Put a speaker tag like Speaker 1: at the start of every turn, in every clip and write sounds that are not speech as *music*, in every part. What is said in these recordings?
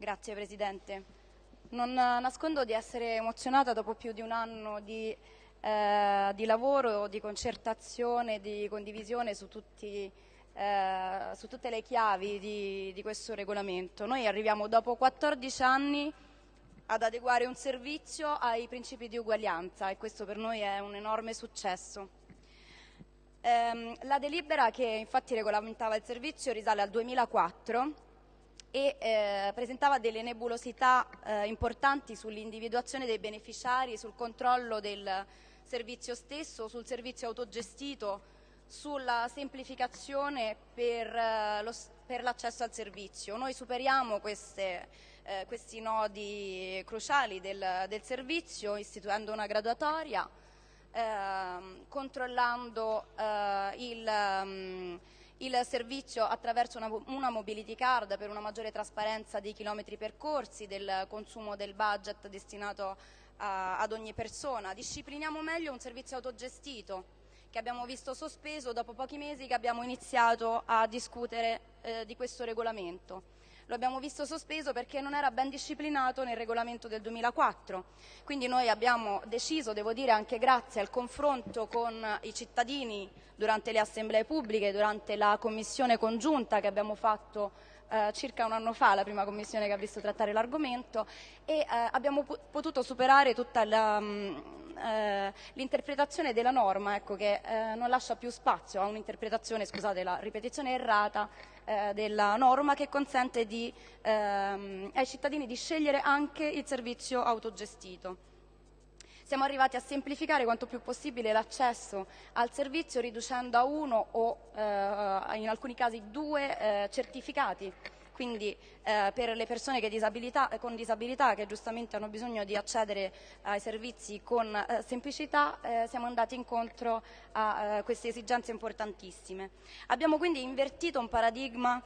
Speaker 1: Grazie Presidente. Non nascondo di essere emozionata dopo più di un anno di, eh, di lavoro, di concertazione, di condivisione su, tutti, eh, su tutte le chiavi di, di questo regolamento. Noi arriviamo dopo 14 anni ad adeguare un servizio ai principi di uguaglianza e questo per noi è un enorme successo. Ehm, la delibera che infatti regolamentava il servizio risale al 2004 e eh, presentava delle nebulosità eh, importanti sull'individuazione dei beneficiari, sul controllo del servizio stesso, sul servizio autogestito, sulla semplificazione per, eh, l'accesso al servizio. Noi superiamo queste, eh, questi nodi cruciali del, del, servizio istituendo una graduatoria, ehm, controllando eh, il... Um, il servizio attraverso una, una, mobility card per una maggiore trasparenza dei chilometri percorsi, del consumo del budget destinato a, ad ogni persona. Discipliniamo meglio un servizio autogestito che abbiamo visto sospeso dopo pochi mesi che abbiamo iniziato a discutere eh, di questo regolamento lo abbiamo visto sospeso perché non era ben disciplinato nel regolamento del 2004. Quindi noi abbiamo deciso, devo dire anche grazie al confronto con i cittadini durante le assemblee pubbliche, durante la commissione congiunta che abbiamo fatto eh, circa un anno fa, la prima commissione che ha visto trattare l'argomento, e eh, abbiamo potuto superare tutta la, mh, eh, l'interpretazione della norma ecco, che eh, non lascia più spazio a un'interpretazione, scusate la ripetizione errata, eh, della norma che consente di, ehm, ai cittadini di scegliere anche il servizio autogestito. Siamo arrivati a semplificare quanto più possibile l'accesso al servizio riducendo a uno o eh, in alcuni casi due eh, certificati quindi eh, per le persone disabilità, con disabilità che giustamente hanno bisogno di accedere ai servizi con eh, semplicità eh, siamo andati incontro a eh, queste esigenze importantissime. Abbiamo quindi invertito un paradigma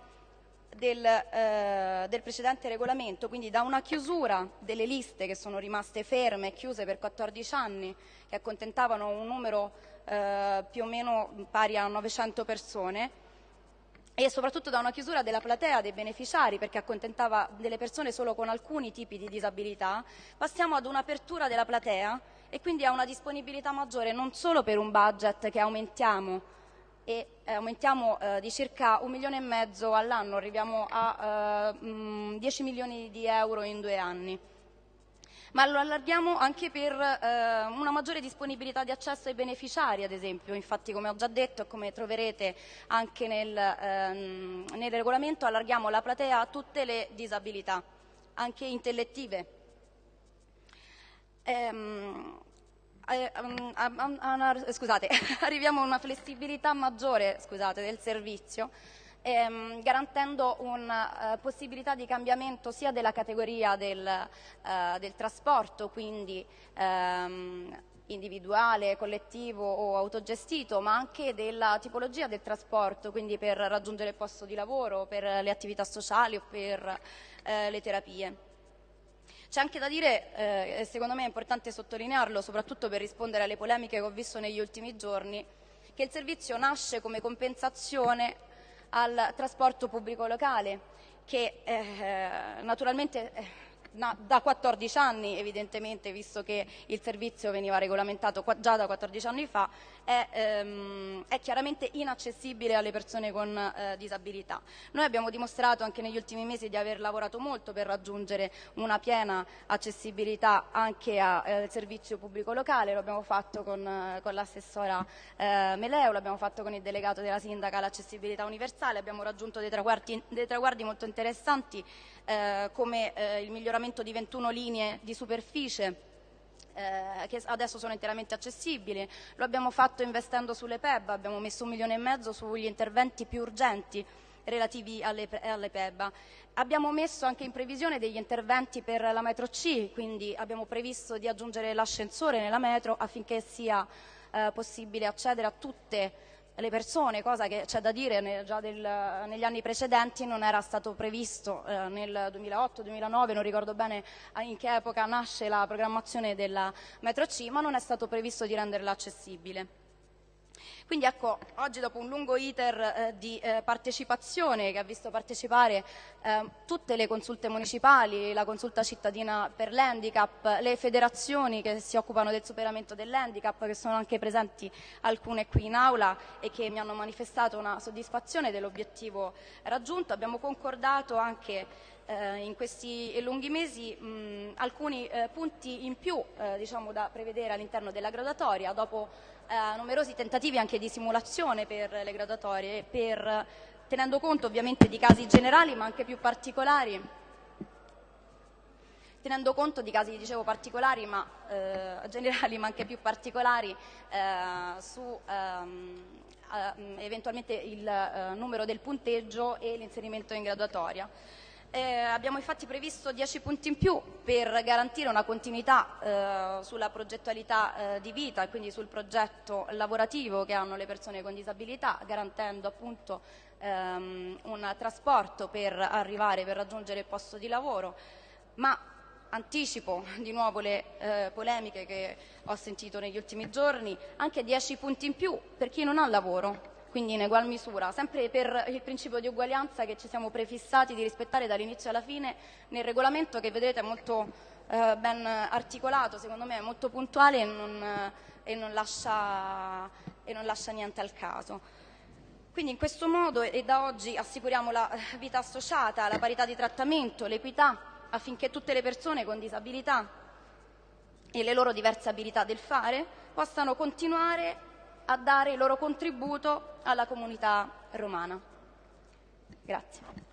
Speaker 1: del, eh, del, precedente regolamento, quindi da una chiusura delle liste che sono rimaste ferme e chiuse per 14 anni, che accontentavano un numero eh, più o meno pari a 900 persone, e soprattutto da una chiusura della platea dei beneficiari perché accontentava delle persone solo con alcuni tipi di disabilità, passiamo ad un'apertura della platea e quindi a una disponibilità maggiore non solo per un budget che aumentiamo e eh, aumentiamo eh, di circa un milione e mezzo all'anno, arriviamo a eh, mh, 10 milioni di euro in due anni ma lo allarghiamo anche per eh, una maggiore disponibilità di accesso ai beneficiari, ad esempio. Infatti, come ho già detto e come troverete anche nel, ehm, nel regolamento, allarghiamo la platea a tutte le disabilità, anche intellettive. Ehm, eh, a, a, a, scusate, *laughs* arriviamo a una flessibilità maggiore scusate, del servizio ehm, garantendo una uh, possibilità di cambiamento sia della categoria del, uh, del trasporto, quindi ehm, individuale, collettivo o autogestito, ma anche della tipologia del trasporto, quindi per raggiungere il posto di lavoro, per le attività sociali o per eh, le terapie. C'è anche da dire, eh, secondo me è importante sottolinearlo, soprattutto per rispondere alle polemiche che ho visto negli ultimi giorni, che il servizio nasce come compensazione al trasporto pubblico locale che eh, naturalmente eh, da 14 anni evidentemente, visto che il servizio veniva regolamentato già da 14 anni fa, è, ehm, è chiaramente inaccessibile alle persone con eh, disabilità. Noi abbiamo dimostrato anche negli ultimi mesi di aver lavorato molto per raggiungere una piena accessibilità anche al eh, servizio pubblico locale, lo abbiamo fatto con, con l'assessora eh, Meleo, l'abbiamo fatto con il delegato della sindaca all'accessibilità universale, abbiamo raggiunto dei traguardi, dei traguardi molto interessanti eh, come eh, il miglioramento di 21 linee di superficie eh, che adesso sono interamente accessibili. Lo abbiamo fatto investendo sulle PEB, abbiamo messo un milione e mezzo sugli interventi più urgenti relativi alle, alle PEB. Abbiamo messo anche in previsione degli interventi per la metro C, quindi abbiamo previsto di aggiungere l'ascensore nella metro affinché sia eh, possibile accedere a tutte le persone, cosa che c'è da dire già del, negli anni precedenti non era stato previsto eh, nel 2008-2009, non ricordo bene in che epoca nasce la programmazione della metro C, ma non è stato previsto di renderla accessibile. Quindi ecco, oggi dopo un lungo iter eh, di eh, partecipazione che ha visto partecipare eh, tutte le consulte municipali, la consulta cittadina per l'handicap, le federazioni che si occupano del superamento dell'handicap, che sono anche presenti alcune qui in aula e che mi hanno manifestato una soddisfazione dell'obiettivo raggiunto, abbiamo concordato anche eh, in questi lunghi mesi mh, alcuni eh, punti in più eh, diciamo, da prevedere all'interno della graduatoria dopo eh, numerosi tentativi anche di simulazione per le graduatorie, per, tenendo conto ovviamente di casi generali ma anche più particolari, tenendo conto di casi dicevo particolari ma eh, generali ma anche più particolari eh, su ehm, eh, eventualmente il eh, numero del punteggio e l'inserimento in graduatoria. Eh, abbiamo infatti previsto 10 punti in più per garantire una continuità eh, sulla progettualità eh, di vita e quindi sul progetto lavorativo che hanno le persone con disabilità, garantendo appunto ehm, un trasporto per arrivare, per raggiungere il posto di lavoro, ma anticipo di nuovo le eh, polemiche che ho sentito negli ultimi giorni, anche 10 punti in più per chi non ha lavoro, quindi in egual misura, sempre per il principio di uguaglianza che ci siamo prefissati di rispettare dall'inizio alla fine nel regolamento che vedete è molto eh, ben articolato, secondo me è molto puntuale e non, e, non lascia, e non lascia niente al caso. Quindi in questo modo e da oggi assicuriamo la vita associata, la parità di trattamento, l'equità affinché tutte le persone con disabilità e le loro diverse abilità del fare possano continuare a dare il loro contributo alla comunità romana. Grazie.